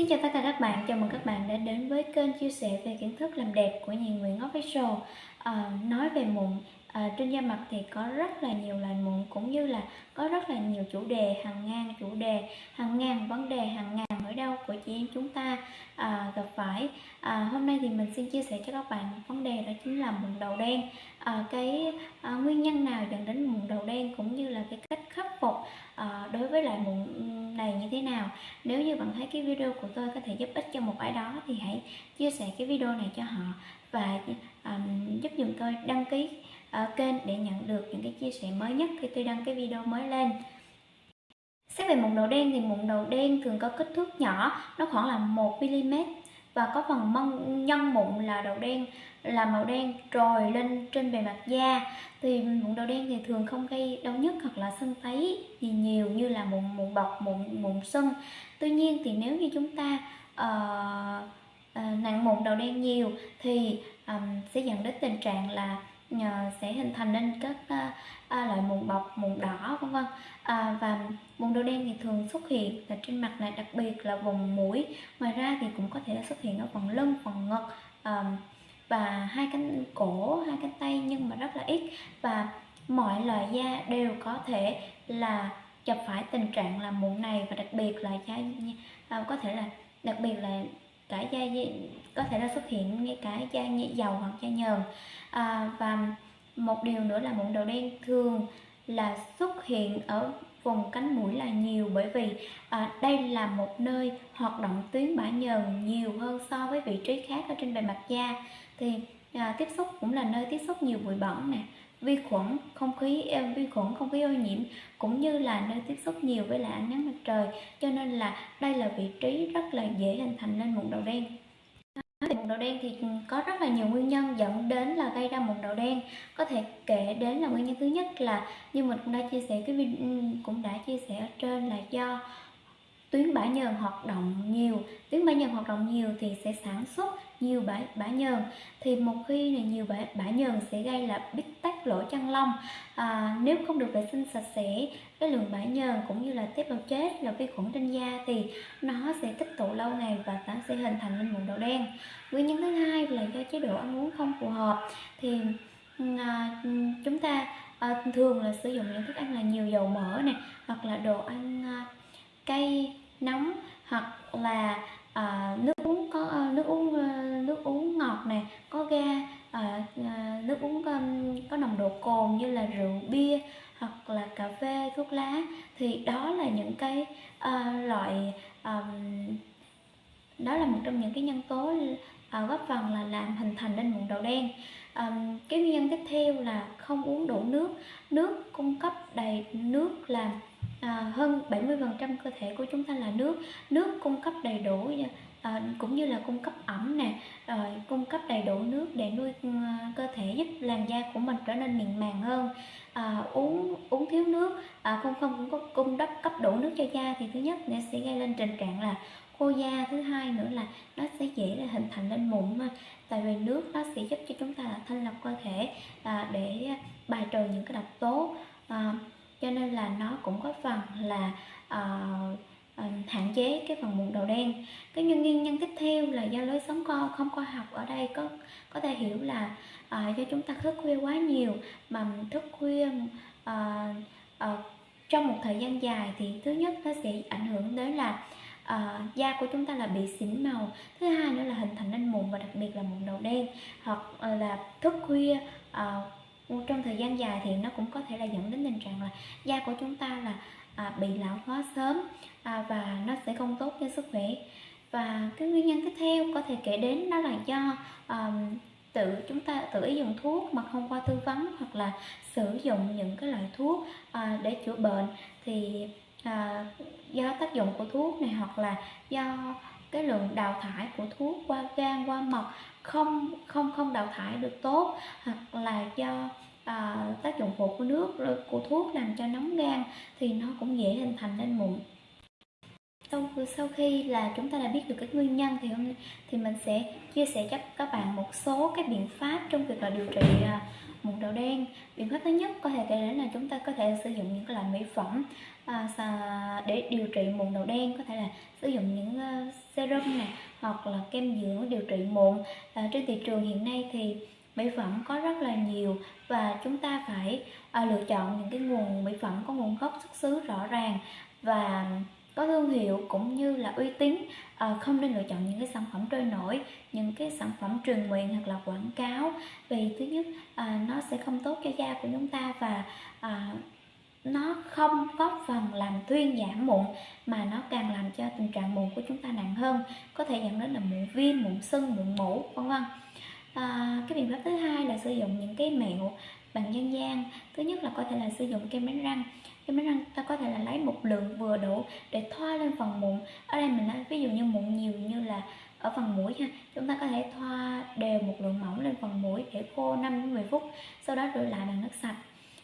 Xin chào tất cả các bạn, chào mừng các bạn đã đến với kênh chia sẻ về kiến thức làm đẹp của nhà Nguyễn Official. À, Nói về mụn, à, trên da mặt thì có rất là nhiều loại mụn cũng như là có rất là nhiều chủ đề, hàng ngàn chủ đề, hàng ngàn vấn đề, hàng ngàn nỗi đau của chị em chúng ta à, gặp phải. À, Hôm nay thì mình xin chia sẻ cho các bạn vấn đề đó chính là mụn đầu đen. À, Cái à, nguyên nhân nào dẫn đến mụn đầu đen cũng như là cái cách khắc phục à, đối với lại mụn này như thế nào. Nếu như bạn thấy cái video của tôi có thể giúp ích cho một ai đó thì hãy chia sẻ cái video này cho họ và um, giúp dùm tôi đăng ký uh, kênh để nhận được những cái chia sẻ mới nhất khi tôi đăng cái video mới lên. Xét về mụn đầu đen thì mụn đầu đen thường có kích thước nhỏ, nó khoảng là 1mm và có phần mông nhân mụn là đầu đen là màu đen trồi lên trên bề mặt da. Thì mụn đầu đen thì thường không gây đau nhức hoặc là sưng tấy gì nhiều như là mụn mụn bọc mụn mụn sưng. Tuy nhiên thì nếu như chúng ta uh, uh, nặng mụn đầu đen nhiều thì um, sẽ dẫn đến tình trạng là uh, sẽ hình thành nên các uh, uh, loại mụn bọc mụn đỏ vân vân. À, và mụn đầu đen thì thường xuất hiện là trên mặt này đặc biệt là vùng mũi. Ngoài ra thì cũng có thể là xuất hiện ở phần lưng phần ngực um, và hai cánh cổ hai cánh tay nhưng mà rất là ít. Và mọi loại da đều có thể là gặp phải tình trạng là mụn này và đặc biệt là da à, có thể là đặc biệt là cả da có thể là xuất hiện ngay cả da dầu hoặc da nhờn à, và một điều nữa là mụn đầu đen thường là xuất hiện ở vùng cánh mũi là nhiều bởi vì à, đây là một nơi hoạt động tuyến bã nhờn nhiều hơn so với vị trí khác ở trên bề mặt da. Thì à, tiếp xúc cũng là nơi tiếp xúc nhiều bụi bẩn nè vi khuẩn, không khí ờ, vi khuẩn, không khí ô nhiễm cũng như là nơi tiếp xúc nhiều với lại ánh nắng mặt trời. Cho nên là đây là vị trí rất là dễ hình thành nên mụn đầu đen. Mụn đầu đen thì ừ, có rất là nhiều nguyên nhân dẫn đến là gây ra mụn đầu đen. Có thể kể đến là nguyên nhân thứ nhất là như mình cũng đã chia sẻ, cái ừ, cũng đã chia sẻ ở trên là do tuyến bã nhờn hoạt động nhiều. Tuyến bã nhờn hoạt động nhiều thì sẽ sản xuất nhiều bã, bã nhờn. Thì một khi này nhiều bã, bã nhờn sẽ gây là bít tắc lỗ chân lông. À, nếu không được vệ sinh sạch sẽ cái lượng bã nhờn cũng như là tế bào chết là vi khuẩn trên da thì nó sẽ tích tụ lâu ngày và nó sẽ hình thành lên mụn đầu đen. Nguyên nhân thứ hai là do chế độ ăn uống không phù hợp. Thì à, chúng ta à, thường là sử dụng những thức ăn là nhiều dầu mỡ này hoặc là đồ ăn à, cay nóng hoặc là à, nước uống có à, nước uống à, nước uống ngọt này có ga à, à, nước uống có, có nồng độ cồn như là rượu bia hoặc là cà phê thuốc lá thì đó là những cái à, loại à, đó là một trong những cái nhân tố à, góp phần là làm hình thành nên mụn đầu đen um, cái nguyên nhân tiếp theo là không uống đủ nước. Nước cung cấp đầy nước là à, hơn 70% cơ thể của chúng ta là nước. Nước cung cấp đầy đủ à, cũng như là cung cấp ẩm nè rồi cung cấp đầy đủ nước để nuôi uh, cơ thể giúp làn da của mình trở nên mịn màng hơn. À, uống uống thiếu nước à, không không cũng có cung cấp cấp đủ nước cho da thì thứ nhất nó sẽ gây lên tình trạng là khô da thứ hai nữa là nó sẽ dễ là hình thành lên mụn mà. Tại vì nước nó sẽ giúp cho chúng ta là thanh lọc cơ thể à, để bài trừ những cái độc tố à, cho nên là nó cũng có phần là à, à, hạn chế cái phần mụn đầu đen. Cái nguyên nhân tiếp theo là do lối sống co không khoa học ở đây có có thể hiểu là à, do chúng ta thức khuya quá nhiều mà thức khuya à, à, trong một thời gian dài thì thứ nhất nó sẽ ảnh hưởng đến là uh, da của chúng ta là bị xỉn màu. Thứ hai nữa là hình thành nên mụn và đặc biệt là mụn đầu đen. Hoặc ờ, là thức khuya uh, trong thời gian dài thì nó cũng có thể là dẫn đến tình trạng là da của chúng ta là à, bị lão hóa sớm à, và nó sẽ không tốt cho sức khỏe. Và cái nguyên nhân tiếp theo có thể kể đến đó là do um, tự chúng ta tự ý dùng thuốc mà không qua tư vấn hoặc là sử dụng những cái loại thuốc à, để chữa bệnh. Thì à, do tác dụng của thuốc này hoặc là do cái lượng đào thải của thuốc qua gan qua mật không không không đào thải được tốt hoặc là do à, tác dụng phụ của nước của thuốc làm cho nóng gan thì nó cũng dễ hình thành nên mụn. Vâng, sau sau khi là chúng ta đã biết được cái nguyên nhân thì hôm thì mình sẽ chia sẻ cho các bạn một số cái biện pháp trong việc là điều trị à, mụn đầu đen. Biện pháp thứ nhất có thể kể đến là chúng ta có thể sử dụng những cái loại mỹ phẩm à, để điều trị mụn đầu đen có thể là sử dụng những uh, serum này hoặc là kem dưỡng điều trị mụn. À, trên thị trường hiện nay thì mỹ phẩm có rất là nhiều và chúng ta phải à, lựa chọn những cái nguồn mỹ phẩm có nguồn gốc xuất xứ rõ ràng và có thương hiệu cũng như là uy tín. À, không nên lựa chọn những cái sản phẩm trôi nổi những cái sản phẩm truyền miệng hoặc là quảng cáo. Vì thứ nhất à, nó sẽ không tốt cho da của chúng ta và à, nó không có phần làm thuyên giảm mụn mà nó càng làm cho tình trạng mụn của chúng ta nặng hơn có thể dẫn đến là mụn viêm mụn sưng mụn mủ vân vân. À, cái biện pháp thứ hai là sử dụng những cái mẹo bằng dân gian. Thứ nhất là có thể là sử dụng kem đánh răng. Kem đánh răng ta có thể là lấy một lượng vừa đủ để thoa lên phần mụn. Ở đây mình nói ví dụ như mụn nhiều như là ở phần mũi ha chúng ta có thể thoa đều một lượng mỏng lên phần mũi để khô 5 đến 10 phút sau đó rửa lại bằng nước sạch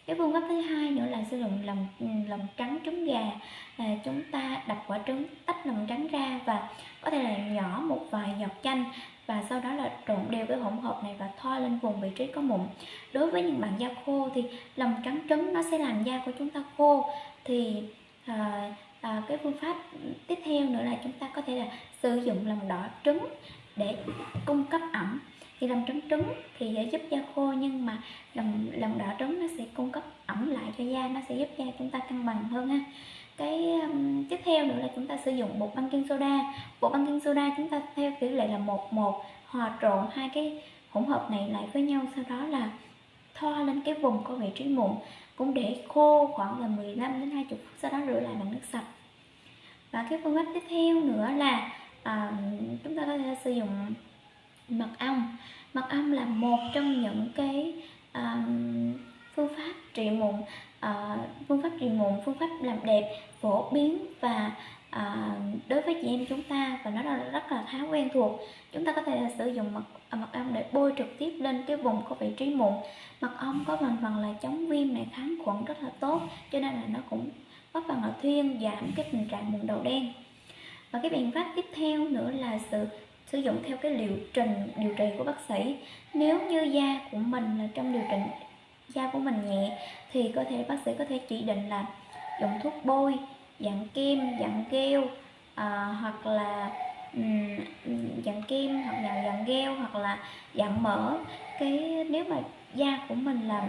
cái phương pháp thứ hai nữa là sử dụng lòng ừ, lòng trắng trứng gà. À, chúng ta đập quả trứng tách lòng trắng ra và có thể là nhỏ một vài giọt chanh và sau đó là trộn đều cái hỗn hợp này và thoa lên vùng vị trí có mụn. Đối với những bạn da khô thì lòng trắng trứng nó sẽ làm da của chúng ta khô. Thì à, à, cái phương pháp tiếp theo nữa là chúng ta có thể là sử dụng lòng đỏ trứng để cung cấp ẩm thì lòng trắng trứng thì sẽ giúp da khô nhưng mà lòng lòng đỏ trứng nó sẽ cung cấp ẩm lại cho da nó sẽ giúp da chúng ta cân bằng hơn ha. Cái um, tiếp theo nữa là chúng ta sử dụng bột baking soda. Bột baking soda chúng ta theo tỷ lệ là một một hòa trộn hai cái hỗn hợp này lại với nhau sau đó là thoa lên cái vùng có vị trí mụn cũng để khô khoảng là 15 đến 20 phút sau đó rửa lại bằng nước sạch. Và cái phương pháp tiếp theo nữa là à, chúng ta có thể sử dụng mật ong. Mật ong là một trong những cái um, phương pháp trị mụn uh, phương pháp trị mụn phương pháp làm đẹp phổ biến và uh, đối với chị em chúng ta và nó là rất là khá quen thuộc. Chúng ta có thể là sử dụng mật ờ, mật ong để bôi trực tiếp lên cái vùng có vị trí mụn. Mật ong có thành phần là chống viêm này kháng khuẩn rất là tốt cho nên là nó cũng góp phần là thuyên giảm cái tình trạng mụn đầu đen. Và cái biện pháp tiếp theo nữa là sự sử dụng theo cái liệu trình điều trị của bác sĩ. Nếu như da của mình là trong điều trị da của mình nhẹ thì có thể bác sĩ có thể chỉ định là dùng thuốc bôi dạng kem dạng gel à, hoặc là um, dạng kem hoặc là dạng gel hoặc là dạng mỡ. Cái nếu mà da của mình là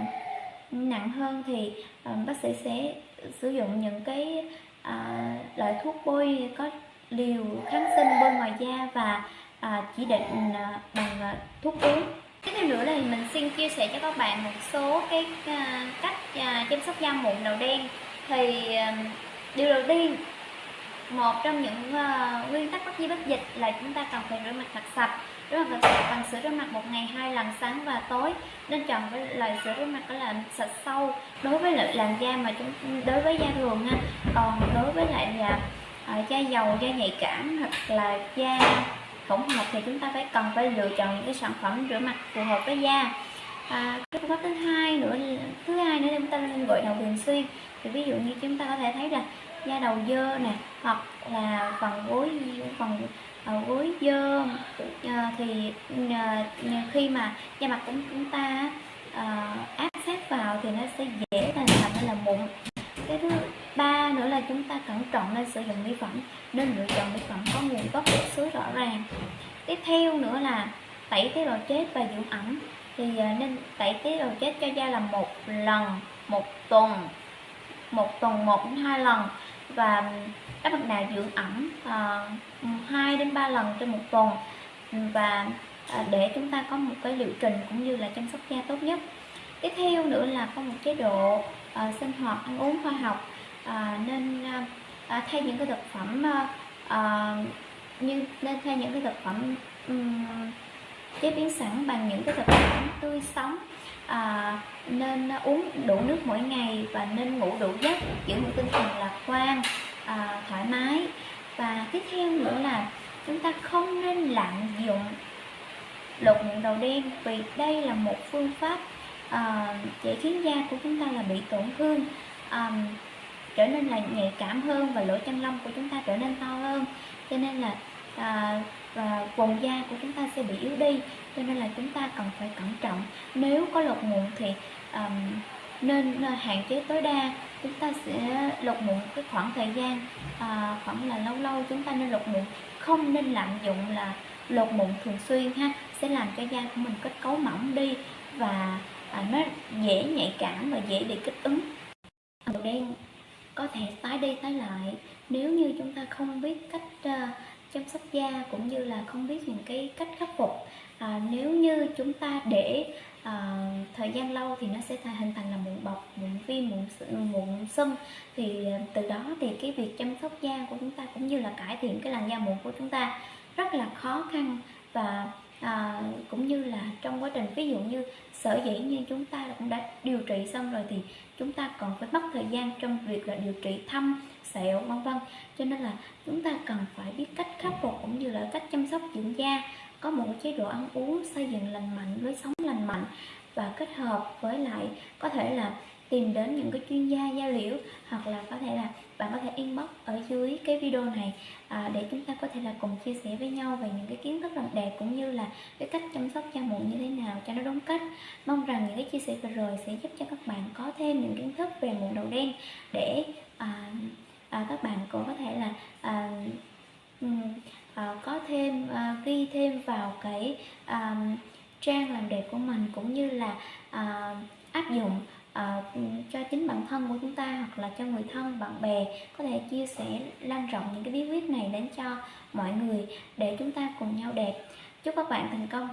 nặng hơn thì um, bác sĩ sẽ sử dụng những cái uh, loại thuốc bôi có liều kháng sinh bôi ngoài da và à, chỉ định à, bằng à, thuốc uống. Tiếp theo nữa là mình xin chia sẻ cho các bạn một số cái à, cách à, chăm sóc da mụn đầu đen. Thì à, điều đầu tiên một trong những uh, nguyên tắc bất di bất dịch là chúng ta cần phải rửa mặt thật sạch. Rửa mặt thật sạch bằng sữa rửa mặt một ngày hai lần sáng và tối. Nên chọn với loại sữa rửa mặt có làm sạch sâu. Đối với lại làn da mà chúng đối với da thường ha còn đối với lại là uh, da dầu da nhạy cảm hoặc là da hỗn hợp thì chúng ta phải cần phải lựa chọn những cái sản phẩm rửa mặt phù hợp với da. À, cái phương pháp thứ hai nữa thứ hai nữa chúng ta nên gội đầu thường xuyên. Thì ví dụ như chúng ta có thể thấy là da đầu dơ nè hoặc là phần gối phần uh, gối dơ uh, thì uh, khi mà da mặt của chúng ta uh, áp sát vào thì nó sẽ dễ thành thành là mụn. Cái thứ nữa là chúng ta cẩn trọng nên sử dụng mỹ phẩm nên lựa chọn mỹ phẩm có nguồn gốc xuất xứ rõ ràng. Tiếp theo nữa là tẩy tế bào chết và dưỡng ẩm. Thì à, nên tẩy tế bào chết cho da là một lần một tuần một tuần một đến hai lần. Và các bạn nào dưỡng ẩm uh, đến ba lần trên một tuần. Và à, để chúng ta có một cái liệu trình cũng như là chăm sóc da tốt nhất. Tiếp theo nữa là có một chế độ à, sinh hoạt ăn uống khoa học à, nên à, à, thay những cái thực phẩm à, à, như nên thay những cái thực phẩm um, chế biến sẵn bằng những cái thực phẩm tươi sống. À, nên uống đủ nước mỗi ngày và nên ngủ đủ giấc giữ một tinh thần lạc quan à, thoải mái. Và tiếp theo nữa là chúng ta không nên lạm dụng lột mụn đầu đen vì đây là một phương pháp uh, để khiến da của chúng ta là bị tổn thương. Um, trở nên là nhạy cảm hơn và lỗ chân lông của chúng ta trở nên to hơn. Cho nên là à, và vùng da của chúng ta sẽ bị yếu đi cho nên là chúng ta cần phải cẩn trọng. Nếu có lột mụn thì um, nên à, hạn chế tối đa chúng ta sẽ lột mụn cái khoảng thời gian à, khoảng là lâu lâu chúng ta nên lột mụn. Không nên lạm dụng là lột mụn thường xuyên ha sẽ làm cho da của mình kết cấu mỏng đi và à, nó dễ nhạy cảm và dễ bị kích ứng. Màu đen có thể tái đi tái lại. Nếu như chúng ta không biết cách uh, chăm sóc da cũng như là không biết những cái cách khắc phục à, nếu như chúng ta để à, thời gian lâu thì nó sẽ hình thành là mụn bọc mụn viêm mụn mụn sưng. Thì từ đó thì cái việc chăm sóc da của chúng ta cũng như là cải thiện cái làn da mụn của chúng ta rất là khó khăn. Và à, cũng như là trong quá trình ví dụ như sở dĩ như chúng ta cũng đã điều trị xong rồi thì chúng ta còn phải mất thời gian trong việc là điều trị thâm sẹo vân vân. Cho nên là chúng ta cần phải biết cách khắc phục cũng như là cách chăm sóc dưỡng da. Có một chế độ ăn uống xây dựng lành mạnh lối sống lành mạnh và kết hợp với lại có thể là tìm đến những cái chuyên gia da liễu hoặc là có thể là bạn có thể inbox ở dưới cái video này à, để chúng ta có thể là cùng chia sẻ với nhau về những cái kiến thức làm đẹp cũng như là cái cách chăm sóc da mụn như thế nào cho nó đúng cách. Mong rằng những cái chia sẻ vừa rồi sẽ giúp cho các bạn có thêm những kiến thức về mụn đầu đen để à, à, các bạn cũng có thể là à, à, có thêm à, ghi thêm vào cái à, trang làm đẹp của mình cũng như là à, áp dụng à, cho chính bản thân của chúng ta hoặc là cho người thân bạn bè có thể chia sẻ lan rộng những cái bí quyết này đến cho mọi người để chúng ta cùng nhau đẹp. Chúc các bạn thành công!